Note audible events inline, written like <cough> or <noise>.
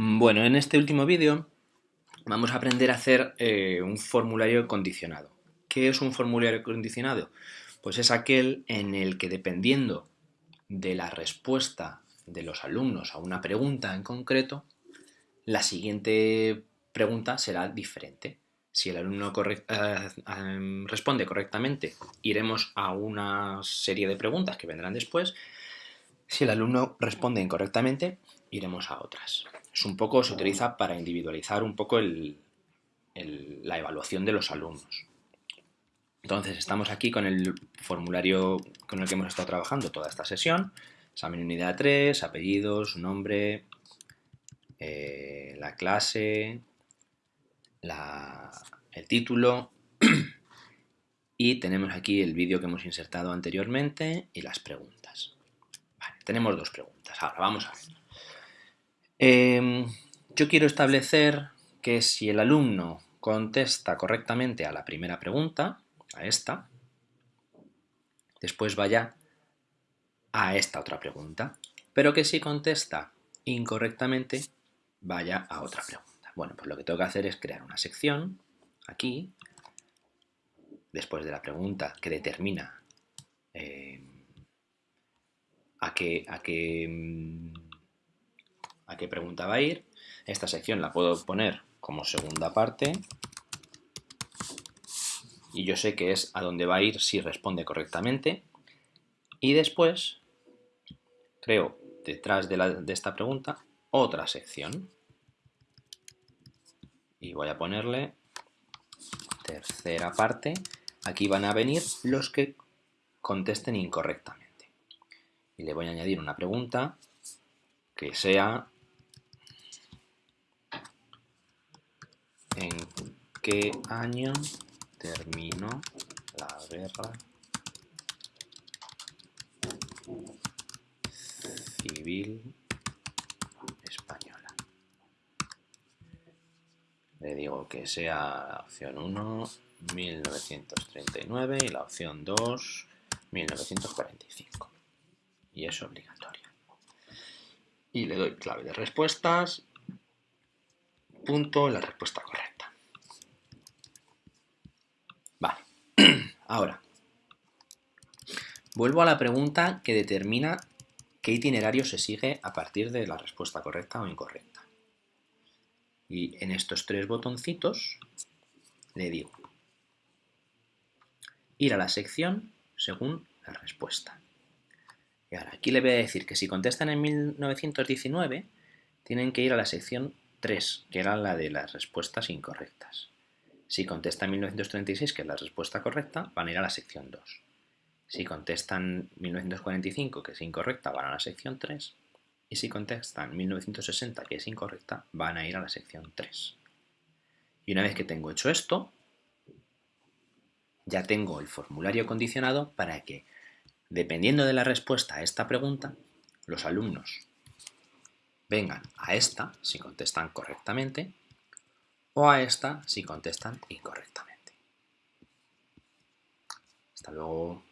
Bueno, en este último vídeo vamos a aprender a hacer eh, un formulario condicionado. ¿Qué es un formulario condicionado? Pues es aquel en el que dependiendo de la respuesta de los alumnos a una pregunta en concreto, la siguiente pregunta será diferente. Si el alumno eh, em, responde correctamente, iremos a una serie de preguntas que vendrán después. Si el alumno responde incorrectamente, iremos a otras es un poco, se utiliza para individualizar un poco la evaluación de los alumnos. Entonces, estamos aquí con el formulario con el que hemos estado trabajando toda esta sesión. Examen unidad 3, apellidos, nombre, eh, la clase, el título <clears throat> y tenemos aquí el vídeo que hemos insertado anteriormente y las preguntas. Tenemos dos preguntas. Ahora vamos a ver. Em, yo quiero establecer que si el alumno contesta correctamente a la primera pregunta, a esta, después vaya a esta otra pregunta, pero que si contesta incorrectamente, vaya a otra pregunta. Bueno, pues lo que tengo que hacer es crear una sección aquí, después de la pregunta que determina em, a qué, a mm, a pregunta va a ir. Esta sección la puedo poner como segunda parte y yo sé que es a dónde va a ir si responde correctamente. Y después creo detrás de, de esta pregunta otra sección y voy a ponerle tercera parte. Aquí van a venir los que contesten incorrectamente. Y le voy a añadir una pregunta que sea ¿En qué año terminó la guerra civil española? Le digo que sea la opción 1, 1939 y la opción 2, 1945. Y es obligatoria. Y le doy clave de respuestas, punto, la respuesta correcta. <clears throat> Ahora, vuelvo a la pregunta que determina qué itinerario se sigue a partir de la respuesta correcta o incorrecta. Y en estos tres botoncitos le digo ir a la sección según la respuesta. Y ahora aquí le voy a decir que si contestan en 1919 tienen que ir a la sección 3, que era la de las respuestas incorrectas. Si contestan 1936, que es la respuesta correcta, van a ir a la sección 2. Si contestan 1945, que es incorrecta, van a la sección 3. Y si contestan 1960, que es incorrecta, van a ir a la sección 3. Y una vez que tengo hecho esto, ya tengo el formulario condicionado para que, dependiendo de la respuesta a esta pregunta, los alumnos vengan a esta, si contestan correctamente, o a esta si contestan incorrectamente. Hasta luego.